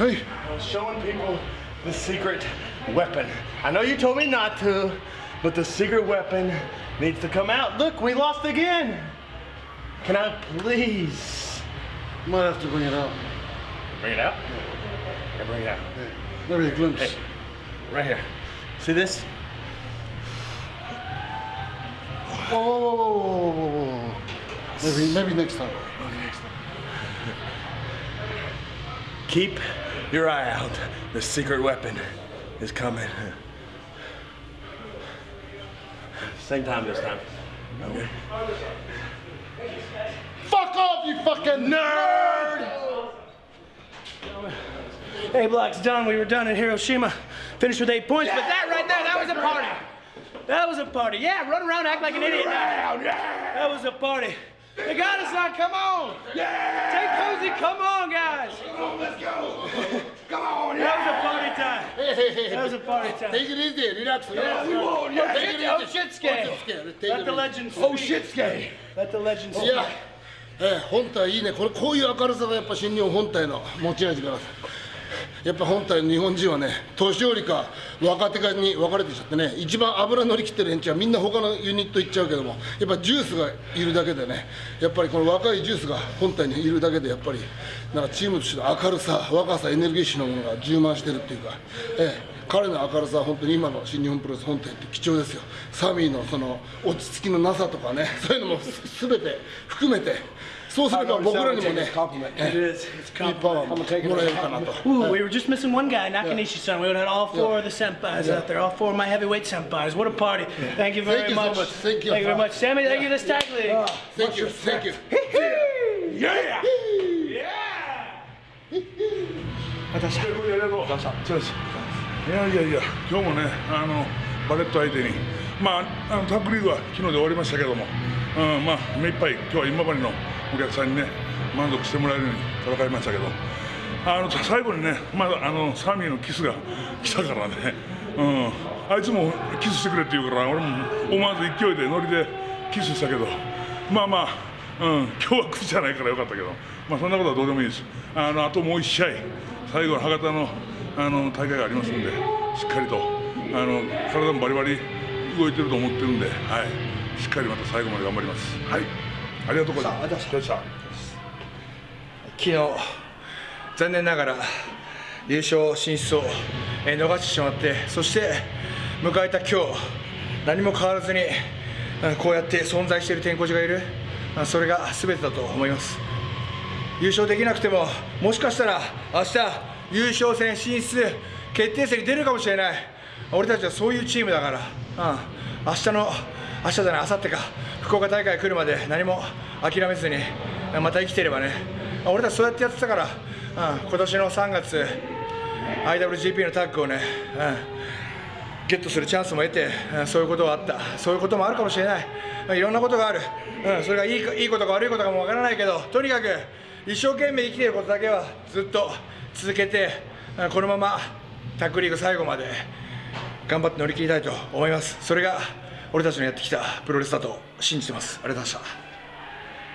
はい I was showing people the secret weapon. I know you told me not to, but the secret weapon needs to come out. Look, we lost again. Can I please might have to bring it out bring it out? Yeah, bring it out. maybe a glimpse Hey. Right here. See this? whoa, whoa, whoa, whoa, whoa, whoa, whoa. maybe maybe next time maybe next time Keep your eye out. The secret weapon is coming. Same time this time. Okay. fuck off you fucking nerd A block's done. We were done in Hiroshima. Finished with eight points, but that right there, that was a party. That was a party. Yeah, run around, act like an idiot. That was a party. They got us on. Come on. Yeah. Take cozy. Come on, guys. Come on, let's go. Come on. That was a party time. That was a party time. Take it easy, relax. Yeah, we won't. Oh, Take it shit, oh, easy. shit, scare. Take Let the easy. legends Oh, speak. shit, scary. Let the legends い speak. や、えー本体いいね、これこういう明るさがやっぱ新日本本体の持ち味から、やっぱ本体の日本人はね、年寄りか若手かに分かれてきちゃってね、一番油乗り切ってる連中はみんな他のユニット行っちゃうけども、やっぱジュースがいるだけでね、やっぱりこの若いジュースが本体にいるだけで、やっぱりなんかチームとしての明るさ、若さ、エネルギッシュなものが充満してるっていうか、ええ彼の明るさは本当に今の新日本プロレス本体って貴重ですよ。サミーのその落ち着きのなさとかねそういうのもすべて含めてそうすれば僕らにもね It is. It's いいパワーももらえるかなと Ooh, we were just missing one guy, Nakanishi-san. We would have had all four of the senpais out there, all four of my heavyweight senpais. What a party! Thank you very much. Thank you. Thank you very much, Sammy. Thank you, this tag league. Thank you, thank you ありがとうそうですいやいやいや今日もねあのバレット相手にまああのタッグリーグは昨日で終わりましたけども、うん、まあ目いっぱい今日は今治のお客さんにね満足してもらえるように戦いましたけどあの最後にねまだあのサミーのキスが来たからね、うん、あいつもキスしてくれって言うから俺も思わず勢いでノリでキスしたけどまあまあ、うん、今日は口じゃないからよかったけどまあそんなことはどうでもいいです。あのあともう一試合最後の博多のあの大会がありますんでしっかりとあの体もバリバリ動いてると思ってるんで、はい、しっかりまた最後まで頑張ります。はい、ありがとうございました？昨日残念ながら優勝進出をえー逃してしまってそして迎えた今日何も変わらずにうんこうやって存在している天候寺がいる。あそれが全てだと思います。優勝できなくてももしかしたら明日優勝戦進出決定戦に出るかもしれない。俺たちはそういうチームだから、うん、明日の明日じゃない明後日か。福岡大会来るまで何も諦めずに。また生きてればね。俺たちそうやってやってたから、うん、今年の3月 IWGP のタッグをね、うん、ゲットするチャンスも得て、うんそういうことはあった。そういうこともあるかもしれない、いろんなことがある、うん、それがいいいいことか悪いことかもわからないけどとにかく一生懸命生きていることだけはずっと続けて、うんこのままタッグリーグ最後まで頑張って乗り切りたいと思います。それが俺たちのやってきたプロレスだと信じてます。ありがとうございました。